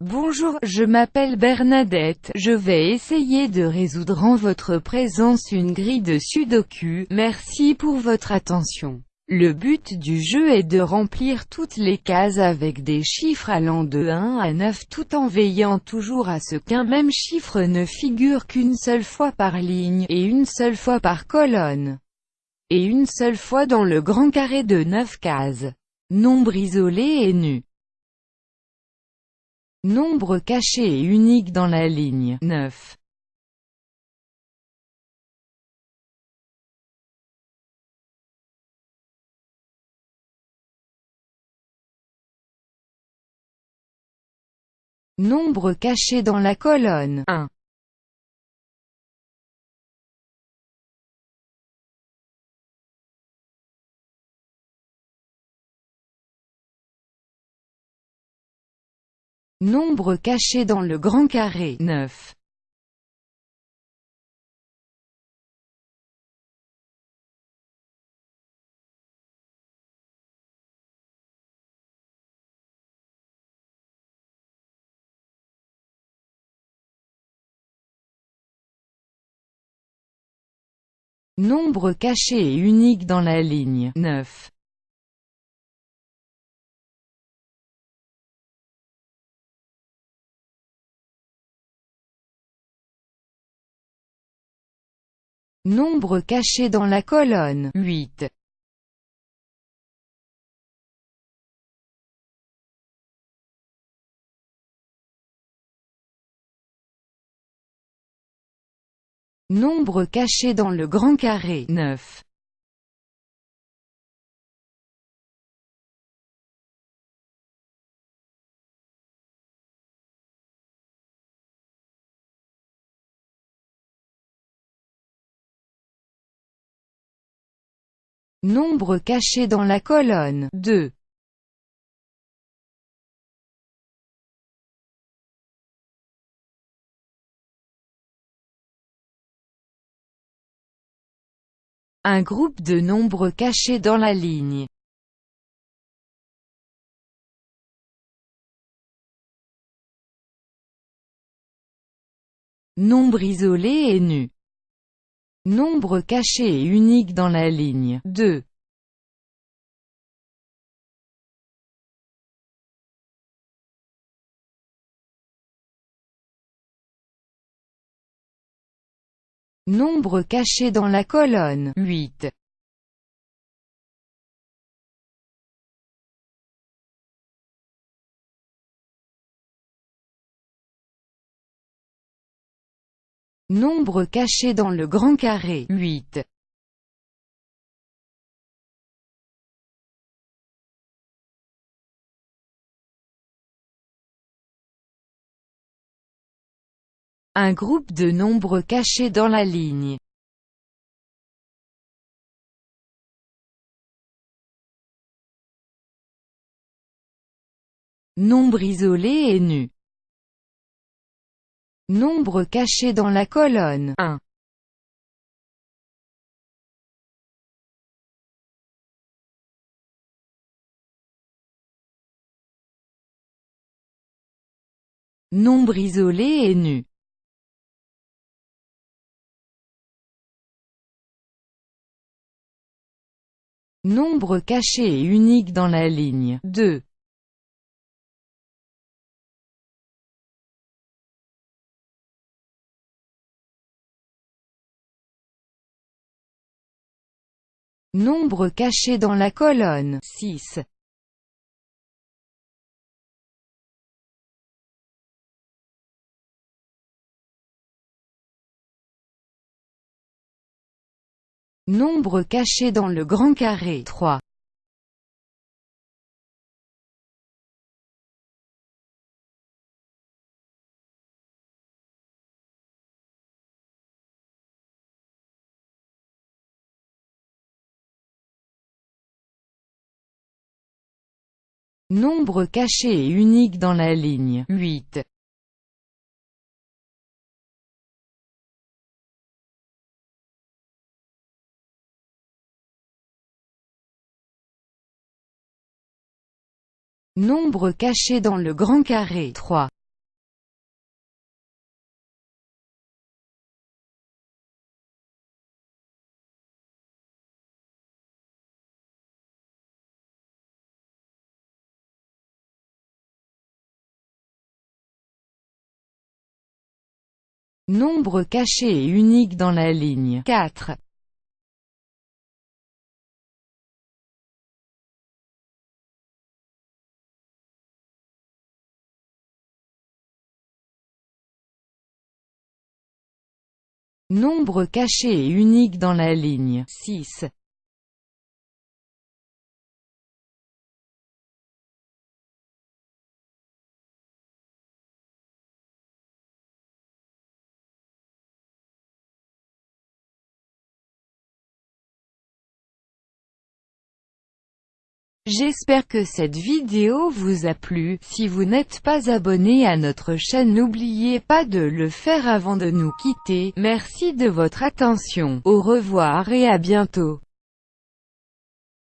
Bonjour, je m'appelle Bernadette, je vais essayer de résoudre en votre présence une grille de sudoku, merci pour votre attention. Le but du jeu est de remplir toutes les cases avec des chiffres allant de 1 à 9 tout en veillant toujours à ce qu'un même chiffre ne figure qu'une seule fois par ligne, et une seule fois par colonne, et une seule fois dans le grand carré de 9 cases. Nombre isolé et nu. Nombre caché et unique dans la ligne 9. Nombre caché dans la colonne 1. Nombre caché dans le grand carré 9. Nombre caché et unique dans la ligne 9. Nombre caché dans la colonne 8. Nombre caché dans le grand carré 9. Nombre caché dans la colonne 2. Un groupe de nombres cachés dans la ligne. Nombre isolé et nu. Nombre caché et unique dans la ligne 2. Nombre caché dans la colonne 8. Nombre caché dans le grand carré 8. Un groupe de nombres cachés dans la ligne. Nombre isolé et nu. Nombre caché dans la colonne 1. Nombre isolé et nu. Nombre caché et unique dans la ligne 2. Nombre caché dans la colonne 6. Nombre caché dans le grand carré 3. Nombre caché et unique dans la ligne 8. Nombre caché dans le grand carré 3. Nombre caché et unique dans la ligne 4. Nombre caché et unique dans la ligne 6. J'espère que cette vidéo vous a plu, si vous n'êtes pas abonné à notre chaîne n'oubliez pas de le faire avant de nous quitter, merci de votre attention, au revoir et à bientôt.